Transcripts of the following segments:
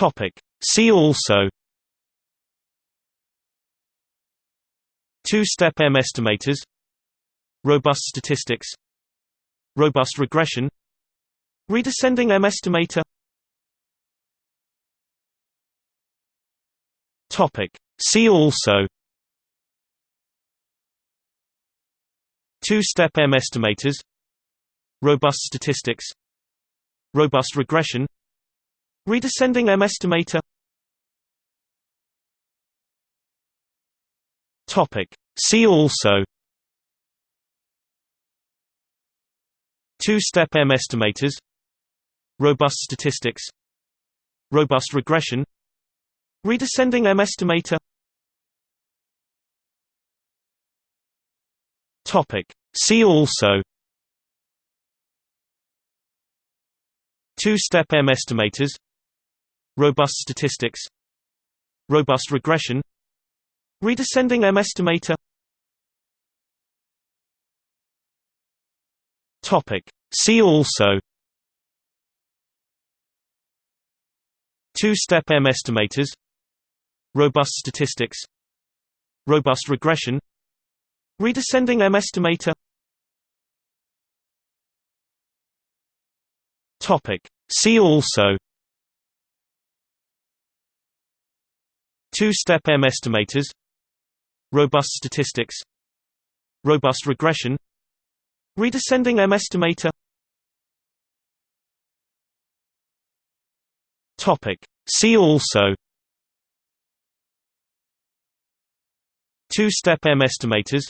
Topic. See also Two-step M estimators Robust statistics Robust regression Redescending M estimator Topic. See also Two-step M estimators Robust statistics Robust regression Redescending M estimator. Topic. See also. Two-step M estimators. Robust statistics. Robust regression. Redescending M estimator. Topic. See also. Two-step M estimators Robust statistics Robust regression Redescending M estimator. Topic. See also. Two-step M estimators. Robust statistics. Robust regression. Redescending M estimator. Topic. See also Two-step M estimators Robust statistics Robust regression Redescending M estimator Topic. See also Two-step M estimators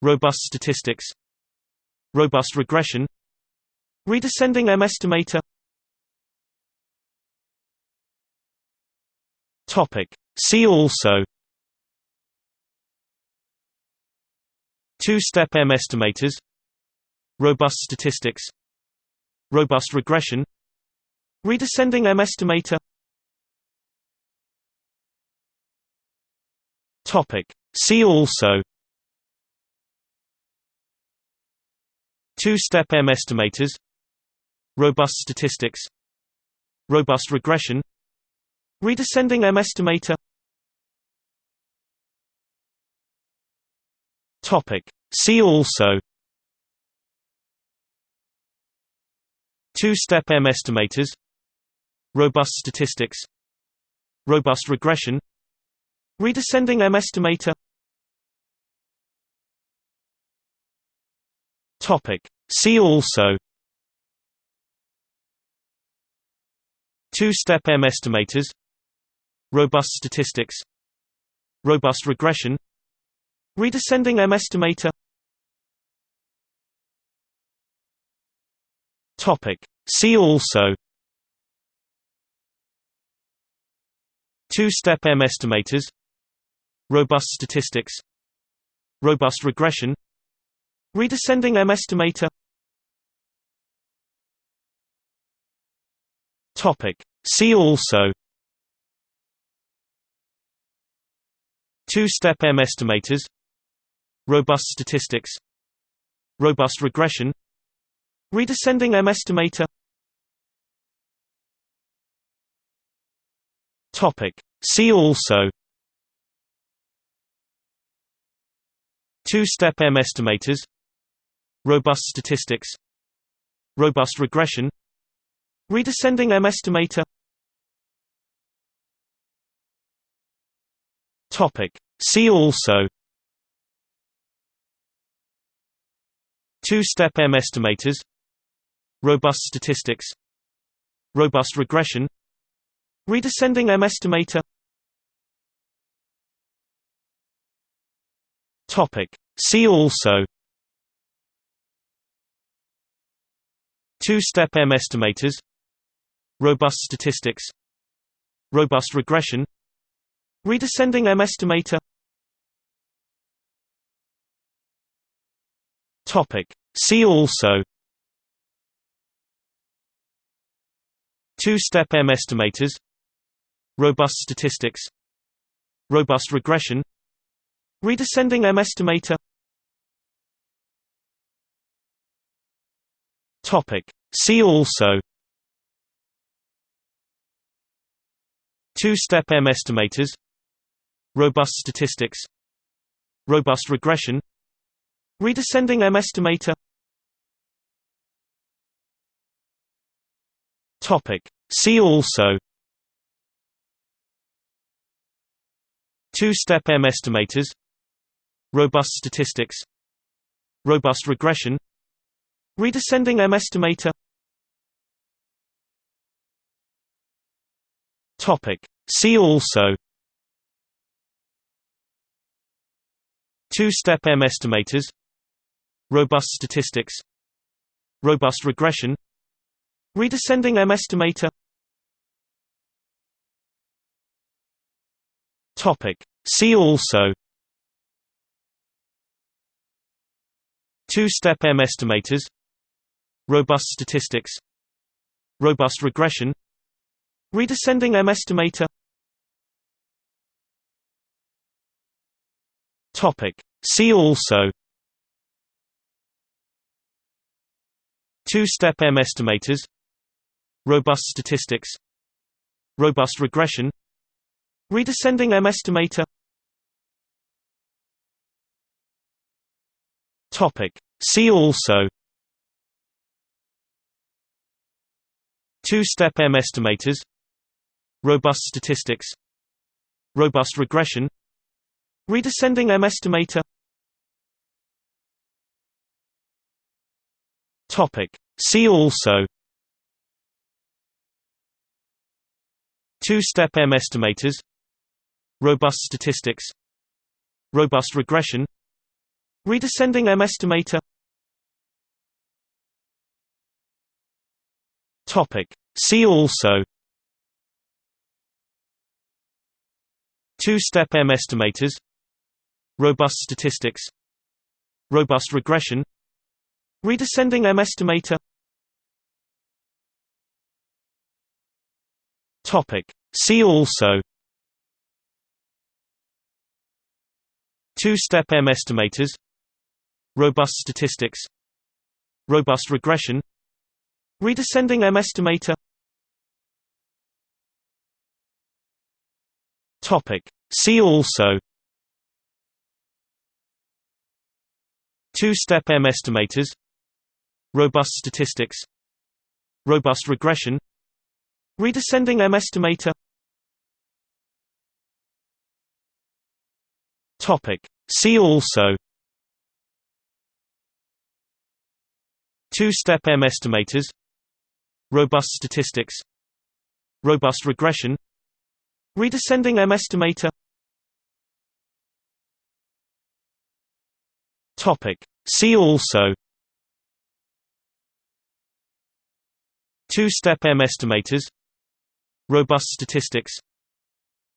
Robust statistics Robust regression Redescending M estimator Topic. See also Two-step M estimators Robust statistics Robust regression Redescending M estimator Topic. See also Two-step M estimators Robust statistics Robust regression Redescending M estimator. Topic. See also. Two-step M estimators. Robust statistics. Robust regression. Redescending M estimator. Topic. See also. Two-step M estimators Robust statistics Robust regression Redescending M estimator. Topic. See also. Two-step M estimators. Robust statistics. Robust regression. Redescending M estimator. Topic. See also Two-step M estimators Robust statistics Robust regression Redescending M estimator Topic. See also Two-step M estimators Robust statistics Robust regression Redescending M estimator Topic. See also. Two-step M estimators. Robust statistics. Robust regression. Redescending M estimator. Topic. See also. Two-step M estimators. Robust statistics. Robust regression Redescending M estimator. Topic. See also. Two-step M estimators. Robust statistics. Robust regression. Redescending M estimator. Topic. See also. Two-step M estimators Robust statistics Robust regression Redescending M estimator. Topic. See also. Two-step M estimators. Robust statistics. Robust regression. Redescending M estimator. Topic. See also Two-step M estimators Robust statistics Robust regression Redescending M estimator. See also Two-step M estimators Robust statistics Robust regression Redescending M estimator Topic. See also Two-step M estimators Robust statistics Robust regression Redescending M estimator Topic. See also Two-step M estimators Robust statistics Robust regression Redescending M estimator. Topic. See also. Two-step M estimators. Robust statistics. Robust regression. Redescending M estimator. Topic. See also. Two-step M estimators Robust statistics Robust regression Redescending M estimator. Topic. See also. Two-step M estimators. Robust statistics. Robust regression. Redescending M estimator. Topic. See also Two-step M estimators Robust statistics Robust regression Redescending M estimator. Topic. See also Two-step M estimators Robust statistics Robust regression Redescending M estimator. Topic See also Two-step M estimators Robust statistics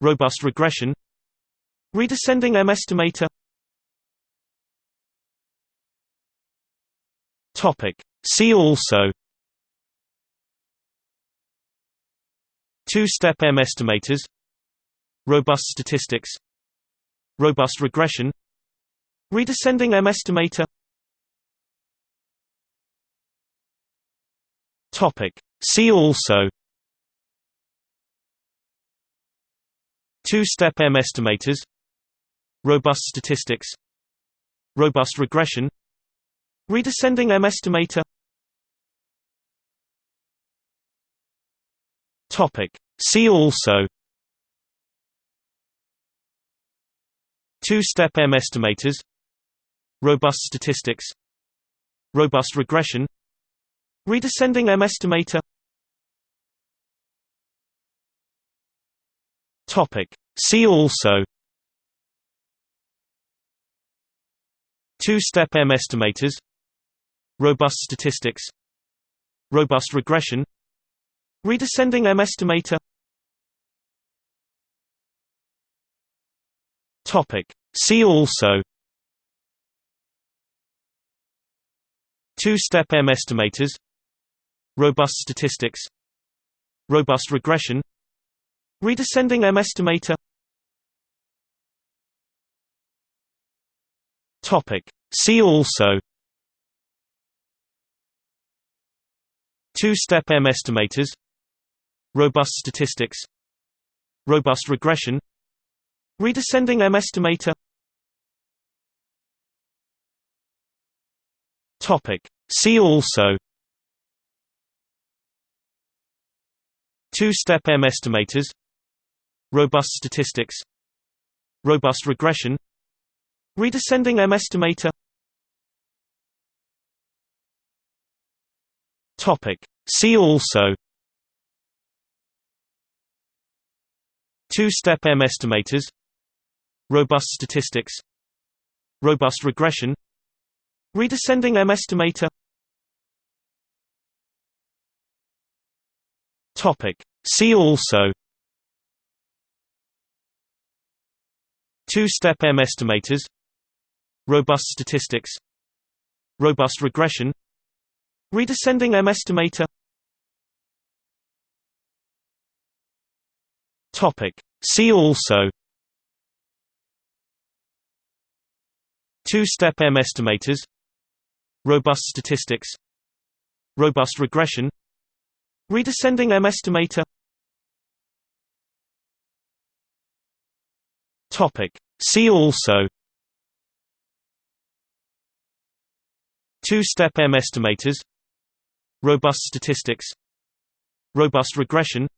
Robust regression Redescending M estimator Topic. See also Two-step M estimators Robust statistics Robust regression Redescending M estimator. Topic. See also. Two-step M estimators. Robust statistics. Robust regression. Redescending M estimator. Topic. See also. Two-step M estimators Robust statistics Robust regression Redescending M estimator. Topic. See also. Two-step M estimators. Robust statistics. Robust regression. Redescending M estimator. Topic. See also Two-step M estimators Robust statistics Robust regression Redescending M estimator. Topic. See also. Two-step M estimators Robust statistics Robust regression Redescending M estimator Topic. See also. Two-step M estimators. Robust statistics. Robust regression. Redescending M estimator. Topic. See also. Two-step M estimators. Robust statistics. Robust regression Redescending M estimator. Topic. See also. Two-step M estimators. Robust statistics. Robust regression. Redescending M estimator. Topic. See also. Two-step M estimators Robust statistics. Robust regression. Redescending M estimator. Topic. See also. Two-step M estimators. Robust statistics. Robust regression.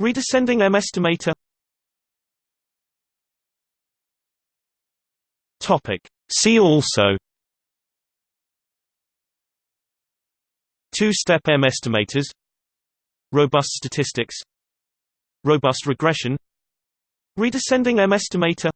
Redescending M estimator. Topic. See also Two-step M estimators. Robust statistics. Robust regression. Redescending M estimator